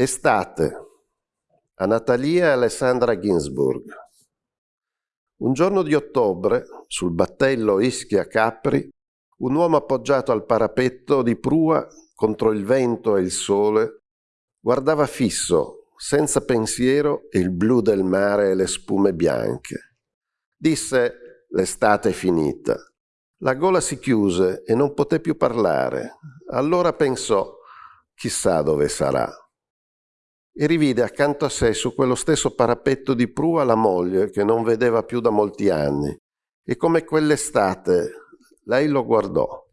Estate a Natalia e Alessandra Ginsburg. Un giorno di ottobre, sul battello Ischia Capri, un uomo appoggiato al parapetto di prua contro il vento e il sole guardava fisso, senza pensiero, il blu del mare e le spume bianche. Disse l'estate è finita. La gola si chiuse e non poté più parlare. Allora pensò, chissà dove sarà e rivide accanto a sé su quello stesso parapetto di prua la moglie che non vedeva più da molti anni. E come quell'estate lei lo guardò.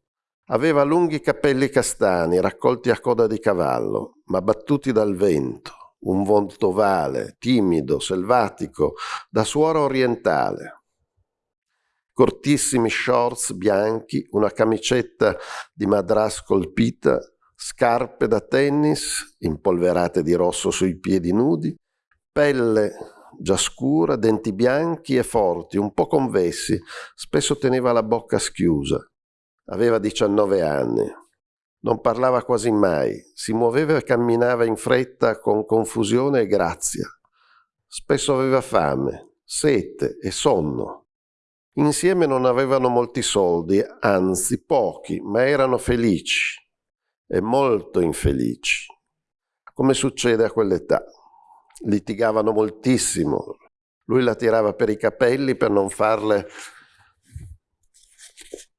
Aveva lunghi capelli castani raccolti a coda di cavallo, ma battuti dal vento, un volto vale, timido, selvatico, da suora orientale. Cortissimi shorts bianchi, una camicetta di madras colpita, scarpe da tennis impolverate di rosso sui piedi nudi, pelle già scura, denti bianchi e forti, un po' convessi, spesso teneva la bocca schiusa. Aveva 19 anni. Non parlava quasi mai, si muoveva e camminava in fretta con confusione e grazia. Spesso aveva fame, sete e sonno. Insieme non avevano molti soldi, anzi pochi, ma erano felici e molto infelici, come succede a quell'età. Litigavano moltissimo, lui la tirava per i capelli per non farle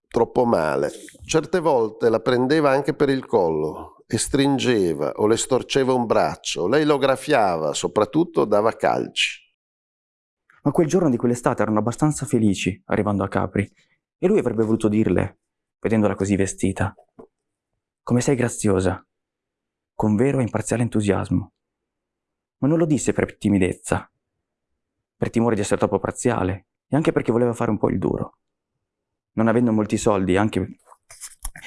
troppo male. Certe volte la prendeva anche per il collo e stringeva o le storceva un braccio. Lei lo graffiava, soprattutto dava calci. Ma quel giorno di quell'estate erano abbastanza felici arrivando a Capri e lui avrebbe voluto dirle, vedendola così vestita, come sei graziosa, con vero e imparziale entusiasmo. Ma non lo disse per timidezza, per timore di essere troppo parziale e anche perché voleva fare un po' il duro. Non avendo molti soldi, anche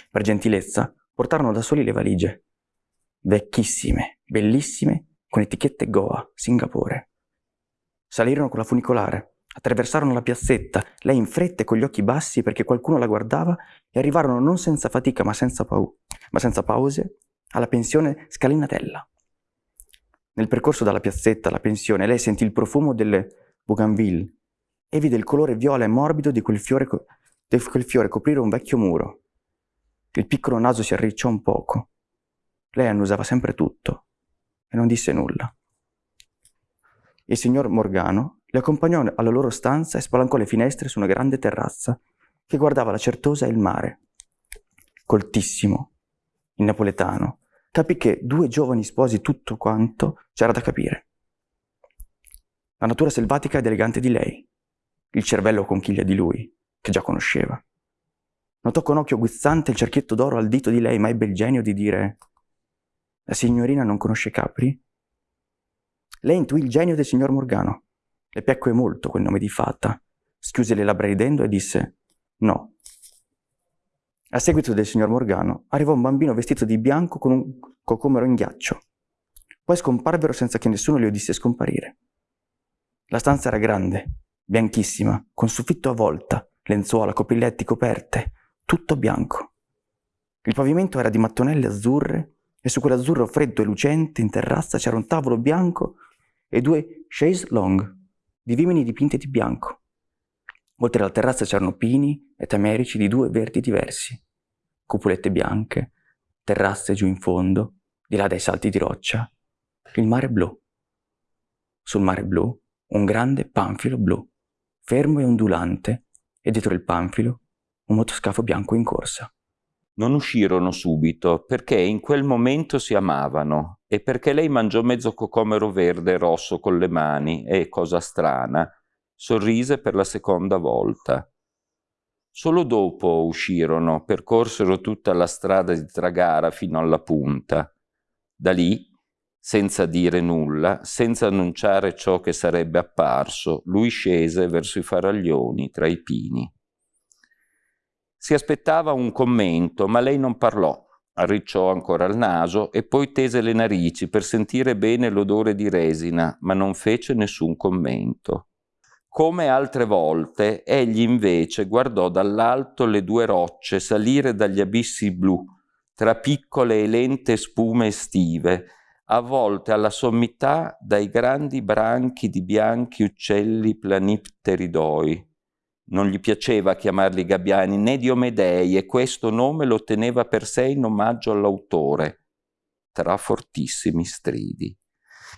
per gentilezza, portarono da soli le valigie, vecchissime, bellissime, con etichette Goa, Singapore. Salirono con la funicolare, Attraversarono la piazzetta, lei in fretta e con gli occhi bassi perché qualcuno la guardava e arrivarono non senza fatica ma senza, pau- ma senza pause alla pensione Scalinatella. Nel percorso dalla piazzetta alla pensione lei sentì il profumo delle bougainville e vide il colore viola e morbido di quel fiore, co- di quel fiore coprire un vecchio muro. Il piccolo naso si arricciò un poco. Lei annusava sempre tutto e non disse nulla. Il signor Morgano li accompagnò alla loro stanza e spalancò le finestre su una grande terrazza che guardava la Certosa e il mare. Coltissimo, in napoletano, capì che due giovani sposi tutto quanto c'era da capire. La natura selvatica ed elegante di lei, il cervello conchiglia di lui, che già conosceva. Notò con occhio guizzante il cerchietto d'oro al dito di lei, ma ebbe il genio di dire La signorina non conosce Capri? Lei intuì il genio del signor Morgano le piacque molto quel nome di fata. Schiuse le labbra ridendo e disse no. A seguito del signor Morgano arrivò un bambino vestito di bianco con un cocomero in ghiaccio. Poi scomparvero senza che nessuno li udisse scomparire. La stanza era grande, bianchissima, con soffitto a volta, lenzuola, copriletti, coperte, tutto bianco. Il pavimento era di mattonelle azzurre e su quell'azzurro freddo e lucente in terrazza c'era un tavolo bianco e due chaise longue di vimini dipinte di bianco. Oltre alla terrazza c'erano pini e tamerici di due verdi diversi, cupolette bianche, terrazze giù in fondo, di là dai salti di roccia, il mare blu. Sul mare blu un grande panfilo blu, fermo e ondulante, e dietro il panfilo un motoscafo bianco in corsa. Non uscirono subito perché in quel momento si amavano e perché lei mangiò mezzo cocomero verde e rosso con le mani e, cosa strana, sorrise per la seconda volta. Solo dopo uscirono, percorsero tutta la strada di Tragara fino alla punta. Da lì, senza dire nulla, senza annunciare ciò che sarebbe apparso, lui scese verso i faraglioni tra i pini. Si aspettava un commento, ma lei non parlò. Arricciò ancora il naso e poi tese le narici per sentire bene l'odore di resina, ma non fece nessun commento. Come altre volte, egli invece guardò dall'alto le due rocce salire dagli abissi blu, tra piccole e lente spume estive, avvolte alla sommità dai grandi branchi di bianchi uccelli planipteridoi. Non gli piaceva chiamarli gabbiani né diomedei e questo nome lo teneva per sé in omaggio all'autore, tra fortissimi stridi.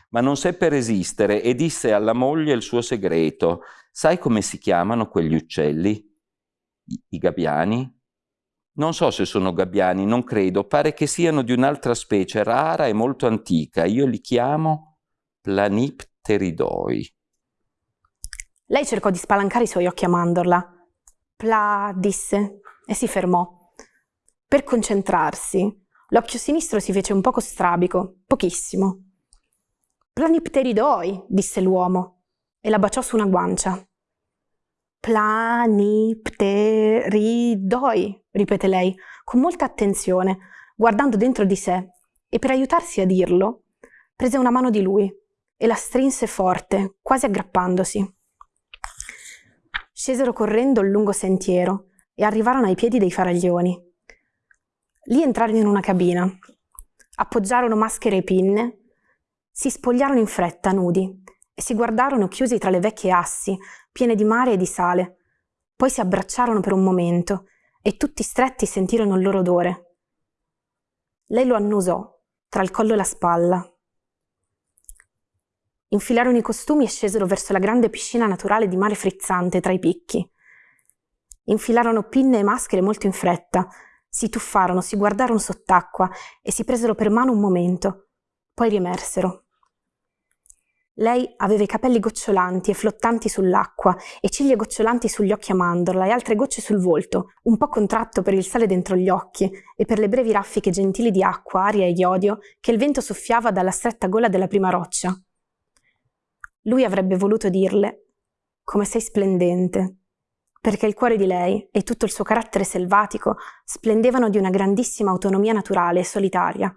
Ma non seppe resistere e disse alla moglie il suo segreto. Sai come si chiamano quegli uccelli? I, i gabbiani? Non so se sono gabbiani, non credo, pare che siano di un'altra specie rara e molto antica. Io li chiamo planipteridoi. Lei cercò di spalancare i suoi occhi a mandorla. Pla, disse, e si fermò. Per concentrarsi, l'occhio sinistro si fece un poco strabico, pochissimo. Planipteridoi, disse l'uomo, e la baciò su una guancia. Planipteridoi, ripete lei, con molta attenzione, guardando dentro di sé, e per aiutarsi a dirlo, prese una mano di lui e la strinse forte, quasi aggrappandosi. Scesero correndo il lungo sentiero e arrivarono ai piedi dei faraglioni. Lì entrarono in una cabina, appoggiarono maschere e pinne, si spogliarono in fretta, nudi, e si guardarono chiusi tra le vecchie assi, piene di mare e di sale. Poi si abbracciarono per un momento e tutti stretti sentirono il loro odore. Lei lo annusò tra il collo e la spalla. Infilarono i costumi e scesero verso la grande piscina naturale di mare frizzante tra i picchi. Infilarono pinne e maschere molto in fretta, si tuffarono, si guardarono sott'acqua e si presero per mano un momento, poi riemersero. Lei aveva i capelli gocciolanti e flottanti sull'acqua, e ciglia gocciolanti sugli occhi a mandorla e altre gocce sul volto, un po' contratto per il sale dentro gli occhi e per le brevi raffiche gentili di acqua, aria e iodio che il vento soffiava dalla stretta gola della prima roccia. Lui avrebbe voluto dirle come sei splendente, perché il cuore di lei e tutto il suo carattere selvatico splendevano di una grandissima autonomia naturale e solitaria.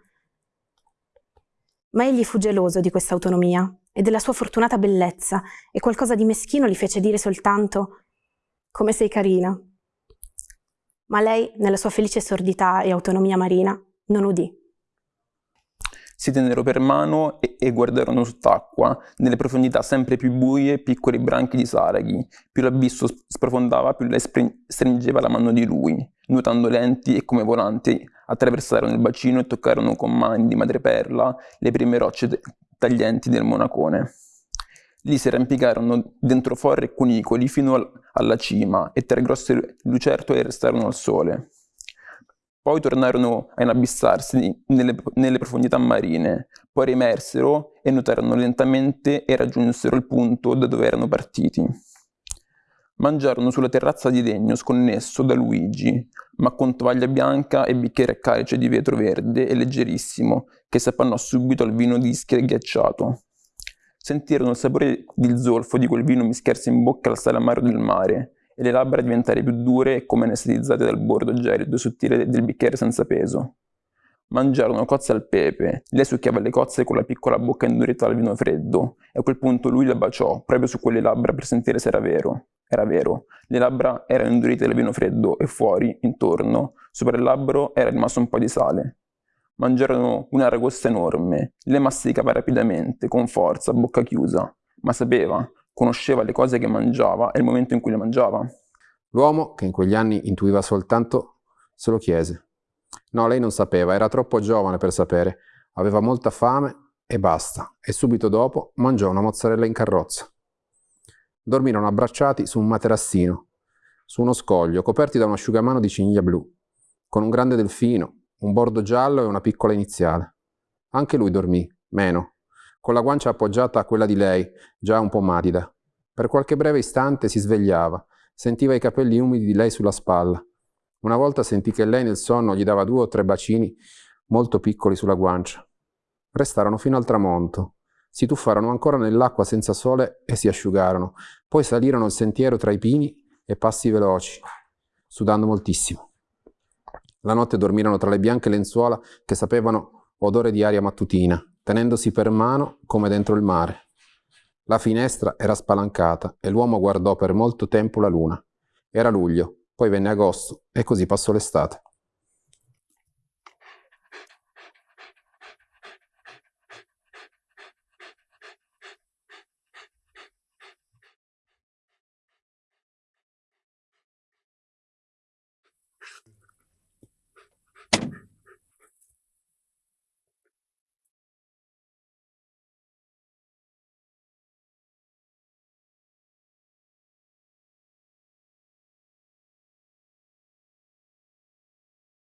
Ma egli fu geloso di questa autonomia e della sua fortunata bellezza, e qualcosa di meschino gli fece dire soltanto come sei carina. Ma lei, nella sua felice sordità e autonomia marina, non udì. Si tennero per mano e, e guardarono sott'acqua, nelle profondità sempre più buie, piccoli branchi di saraghi. Più l'abisso sprofondava, più lei stringeva la mano di lui. Nuotando lenti e come volanti, attraversarono il bacino e toccarono con mani di madreperla le prime rocce taglienti del Monacone. Lì si arrampicarono dentro forre e cunicoli fino al, alla cima e tre grosse lucertole restarono al sole. Poi tornarono a inabissarsi nelle, nelle profondità marine, poi riemersero e nuotarono lentamente e raggiunsero il punto da dove erano partiti. Mangiarono sulla terrazza di legno sconnesso da Luigi, ma con tovaglia bianca e bicchiere a calice di vetro verde e leggerissimo, che si appannò subito al vino di ischia ghiacciato. Sentirono il sapore di zolfo di quel vino mischiarsi in bocca al sale del mare, e le labbra diventare più dure come anestetizzate dal bordo gelido e sottile del bicchiere senza peso. Mangiarono cozze al pepe, lei succhiava le cozze con la piccola bocca indurita al vino freddo, e a quel punto lui la baciò, proprio su quelle labbra per sentire se era vero. Era vero, le labbra erano indurite dal vino freddo e fuori, intorno, sopra il labbro era rimasto un po' di sale. Mangiarono una ragosta enorme, le masticava rapidamente, con forza, bocca chiusa, ma sapeva, conosceva le cose che mangiava e il momento in cui le mangiava. L'uomo, che in quegli anni intuiva soltanto, se lo chiese. No, lei non sapeva, era troppo giovane per sapere, aveva molta fame e basta, e subito dopo mangiò una mozzarella in carrozza. Dormirono abbracciati su un materassino, su uno scoglio, coperti da un asciugamano di ciniglia blu, con un grande delfino, un bordo giallo e una piccola iniziale. Anche lui dormì, meno, con la guancia appoggiata a quella di lei, già un po' matida. Per qualche breve istante si svegliava, sentiva i capelli umidi di lei sulla spalla. Una volta sentì che lei nel sonno gli dava due o tre bacini molto piccoli sulla guancia. Restarono fino al tramonto, si tuffarono ancora nell'acqua senza sole e si asciugarono. Poi salirono il sentiero tra i pini e passi veloci, sudando moltissimo. La notte dormirono tra le bianche lenzuola che sapevano odore di aria mattutina, tenendosi per mano come dentro il mare. La finestra era spalancata e l'uomo guardò per molto tempo la luna. Era luglio, poi venne agosto e così passò l'estate.